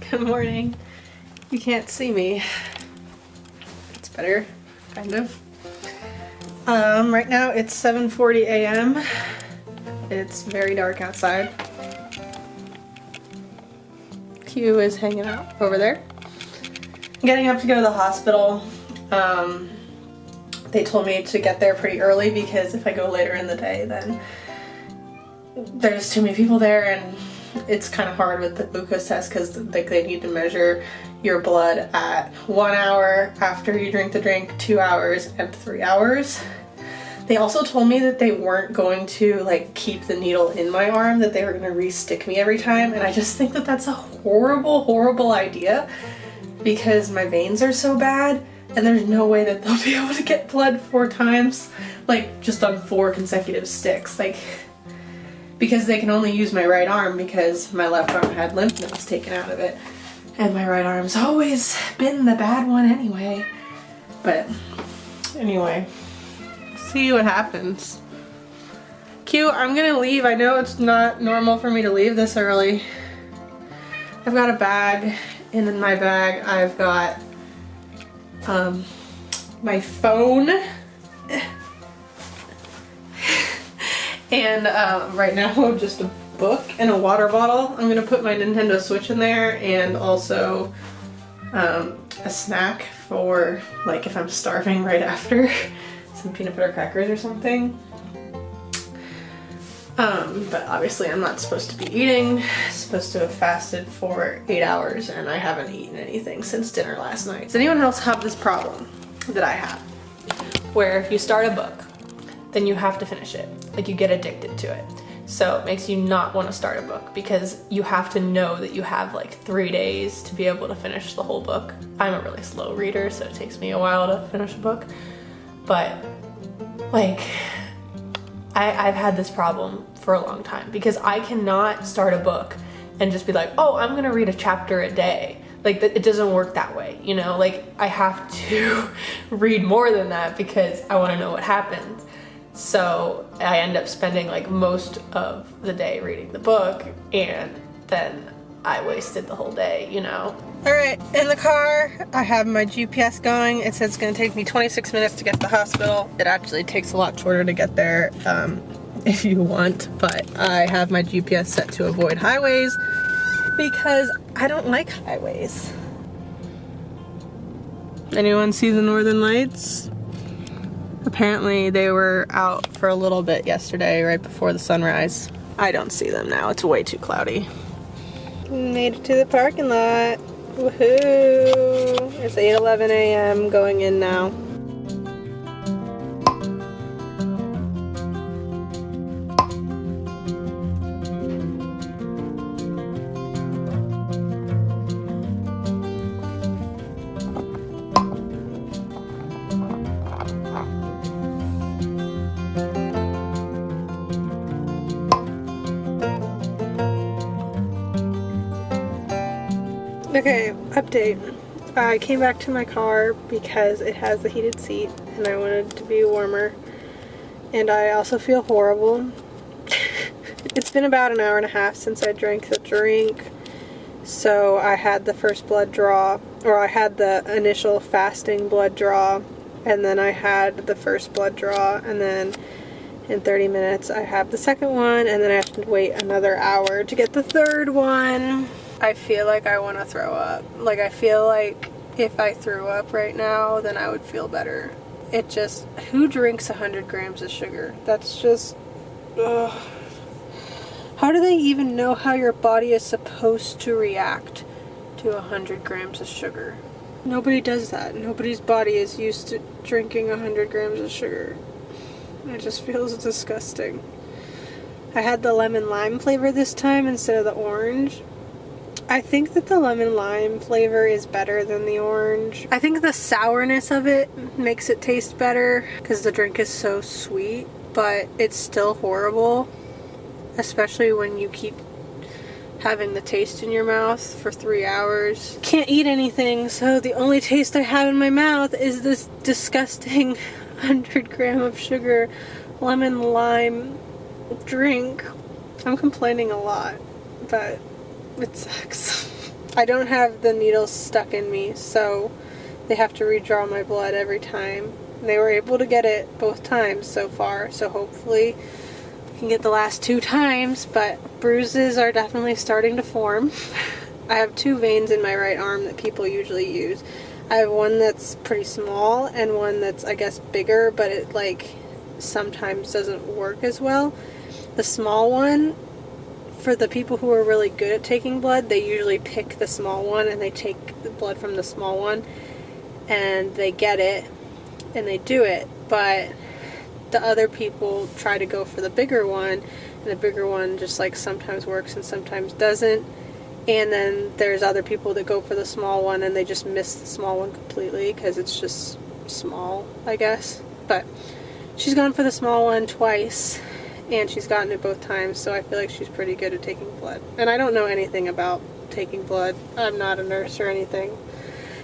Good morning. You can't see me. It's better, kind of. Um, right now it's 7.40 a.m. It's very dark outside. Q is hanging out over there. Getting up to go to the hospital. Um, they told me to get there pretty early because if I go later in the day then there's too many people there and it's kind of hard with the glucose test because like they need to measure your blood at one hour after you drink the drink, two hours, and three hours. They also told me that they weren't going to like keep the needle in my arm, that they were going to re-stick me every time, and I just think that that's a horrible, horrible idea because my veins are so bad and there's no way that they'll be able to get blood four times, like just on four consecutive sticks. Like because they can only use my right arm because my left arm had lymph nodes taken out of it. And my right arm's always been the bad one anyway. But anyway, see what happens. Q, I'm gonna leave. I know it's not normal for me to leave this early. I've got a bag, and in my bag I've got um, my phone and uh, right now just a book and a water bottle. I'm gonna put my Nintendo Switch in there and also um, a snack for like if I'm starving right after some peanut butter crackers or something. Um, but obviously I'm not supposed to be eating, supposed to have fasted for eight hours and I haven't eaten anything since dinner last night. Does anyone else have this problem that I have? Where if you start a book, then you have to finish it. Like you get addicted to it. So it makes you not want to start a book because you have to know that you have like three days to be able to finish the whole book. I'm a really slow reader, so it takes me a while to finish a book. But like, I, I've had this problem for a long time because I cannot start a book and just be like, oh, I'm gonna read a chapter a day. Like it doesn't work that way, you know? Like I have to read more than that because I wanna know what happens. So I end up spending like most of the day reading the book and then I wasted the whole day, you know? All right, in the car, I have my GPS going. It says it's gonna take me 26 minutes to get to the hospital. It actually takes a lot shorter to get there um, if you want, but I have my GPS set to avoid highways because I don't like highways. Anyone see the Northern Lights? Apparently they were out for a little bit yesterday, right before the sunrise. I don't see them now, it's way too cloudy. Made it to the parking lot. Woohoo! It's 8.11 a.m. going in now. Update. I came back to my car because it has the heated seat and I wanted it to be warmer. And I also feel horrible. it's been about an hour and a half since I drank the drink. So I had the first blood draw, or I had the initial fasting blood draw, and then I had the first blood draw, and then in 30 minutes I have the second one, and then I have to wait another hour to get the third one. I feel like I want to throw up. Like I feel like if I threw up right now, then I would feel better. It just, who drinks 100 grams of sugar? That's just, ugh. How do they even know how your body is supposed to react to 100 grams of sugar? Nobody does that. Nobody's body is used to drinking 100 grams of sugar. It just feels disgusting. I had the lemon lime flavor this time instead of the orange. I think that the lemon lime flavor is better than the orange. I think the sourness of it makes it taste better because the drink is so sweet, but it's still horrible, especially when you keep having the taste in your mouth for three hours. Can't eat anything, so the only taste I have in my mouth is this disgusting 100 gram of sugar lemon lime drink. I'm complaining a lot, but it sucks. I don't have the needles stuck in me, so they have to redraw my blood every time. And they were able to get it both times so far, so hopefully I can get the last two times, but bruises are definitely starting to form. I have two veins in my right arm that people usually use. I have one that's pretty small and one that's I guess bigger but it like sometimes doesn't work as well. The small one for the people who are really good at taking blood they usually pick the small one and they take the blood from the small one and they get it and they do it. But the other people try to go for the bigger one and the bigger one just like sometimes works and sometimes doesn't. And then there's other people that go for the small one and they just miss the small one completely because it's just small, I guess. But she's gone for the small one twice and she's gotten it both times, so I feel like she's pretty good at taking blood. And I don't know anything about taking blood. I'm not a nurse or anything.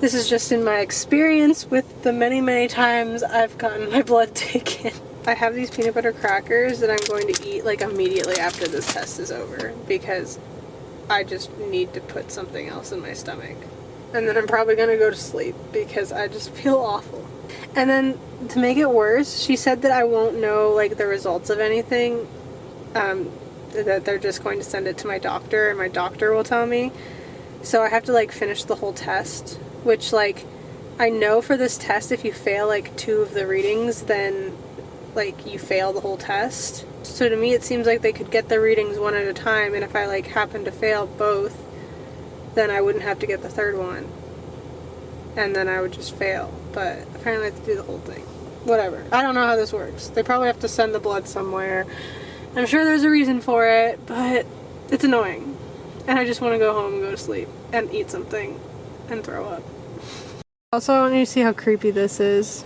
This is just in my experience with the many, many times I've gotten my blood taken. I have these peanut butter crackers that I'm going to eat like immediately after this test is over because I just need to put something else in my stomach. And then I'm probably gonna go to sleep because I just feel awful. And then to make it worse, she said that I won't know like the results of anything. Um, that they're just going to send it to my doctor and my doctor will tell me. So I have to like finish the whole test, which like I know for this test if you fail like two of the readings then like you fail the whole test. So to me it seems like they could get the readings one at a time and if I like happen to fail both then I wouldn't have to get the third one. And then I would just fail. But apparently I have to do the whole thing. Whatever. I don't know how this works. They probably have to send the blood somewhere. I'm sure there's a reason for it, but it's annoying. And I just want to go home and go to sleep and eat something and throw up. Also, I want you to see how creepy this is.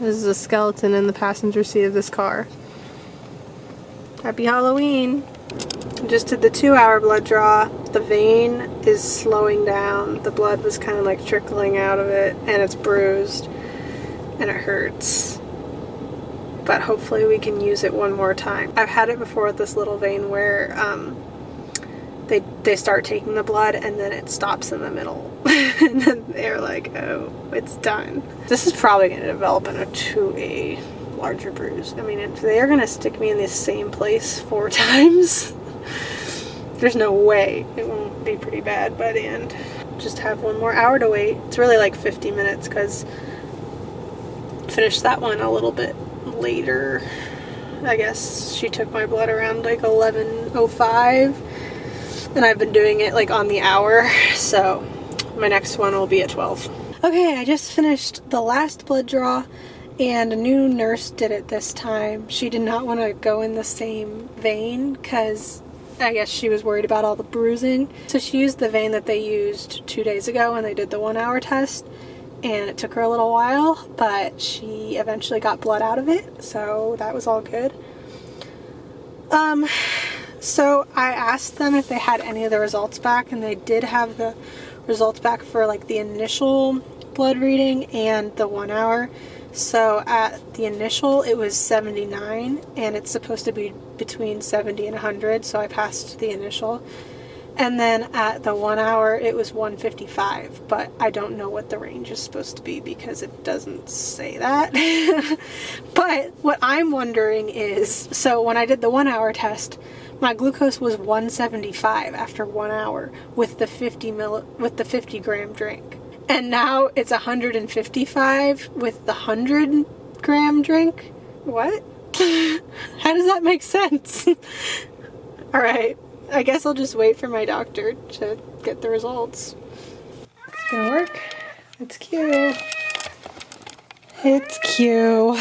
This is a skeleton in the passenger seat of this car. Happy Halloween! Just did the two hour blood draw. The vein is slowing down. The blood was kind of like trickling out of it and it's bruised and it hurts. But hopefully we can use it one more time. I've had it before with this little vein where um, they, they start taking the blood and then it stops in the middle. and then they're like, oh, it's done. This is probably going to develop into a larger bruise. I mean, if they are going to stick me in the same place four times, there's no way it won't be pretty bad by the end. Just have one more hour to wait. It's really like 50 minutes because finished that one a little bit later. I guess she took my blood around like 11.05 and I've been doing it like on the hour so my next one will be at 12. Okay, I just finished the last blood draw and a new nurse did it this time. She did not want to go in the same vein because I guess she was worried about all the bruising. So she used the vein that they used two days ago when they did the one hour test and it took her a little while but she eventually got blood out of it so that was all good. Um, so I asked them if they had any of the results back and they did have the results back for like the initial blood reading and the one hour. So at the initial it was 79 and it's supposed to be between 70 and 100 so I passed the initial. And then at the one hour it was 155 but I don't know what the range is supposed to be because it doesn't say that. but what I'm wondering is, so when I did the one hour test my glucose was 175 after one hour with the 50 mil with the 50 gram drink. And now it's 155 with the 100 gram drink? What? How does that make sense? Alright, I guess I'll just wait for my doctor to get the results. It's gonna work. It's cute. It's cute.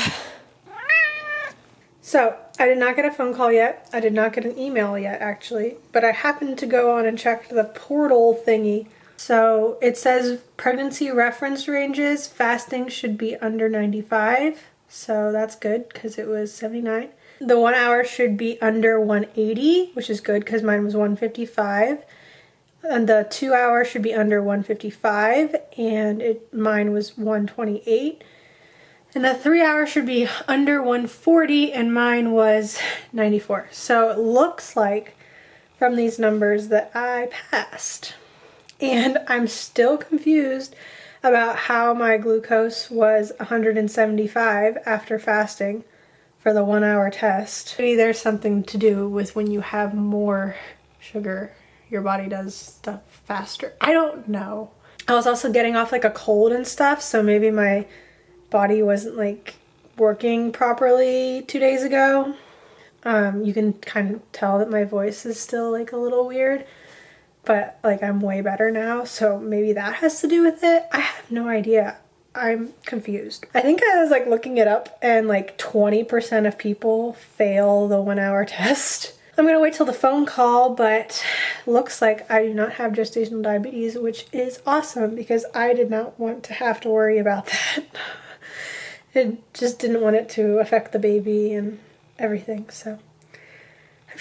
So, I did not get a phone call yet. I did not get an email yet, actually. But I happened to go on and check the portal thingy. So, it says pregnancy reference ranges, fasting should be under 95. So, that's good because it was 79. The one hour should be under 180, which is good because mine was 155. And the two hour should be under 155 and it mine was 128. And the three hour should be under 140 and mine was 94. So it looks like from these numbers that I passed. And I'm still confused about how my glucose was 175 after fasting for the one hour test. Maybe there's something to do with when you have more sugar, your body does stuff faster. I don't know. I was also getting off like a cold and stuff, so maybe my body wasn't like working properly two days ago. Um, you can kind of tell that my voice is still like a little weird, but like I'm way better now, so maybe that has to do with it. I have no idea. I'm confused. I think I was like looking it up and like 20% of people fail the one hour test. I'm gonna wait till the phone call, but looks like I do not have gestational diabetes, which is awesome because I did not want to have to worry about that. it just didn't want it to affect the baby and everything, so.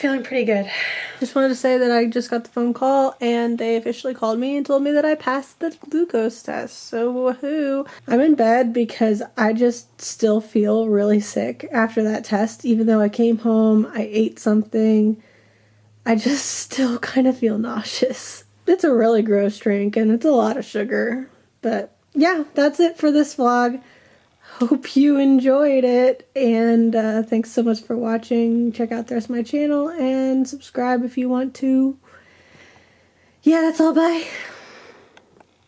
Feeling pretty good. Just wanted to say that I just got the phone call and they officially called me and told me that I passed the glucose test. So woohoo. I'm in bed because I just still feel really sick after that test. Even though I came home, I ate something, I just still kind of feel nauseous. It's a really gross drink and it's a lot of sugar. But yeah, that's it for this vlog hope you enjoyed it. And uh, thanks so much for watching. Check out the rest of my channel and subscribe if you want to. Yeah that's all. Bye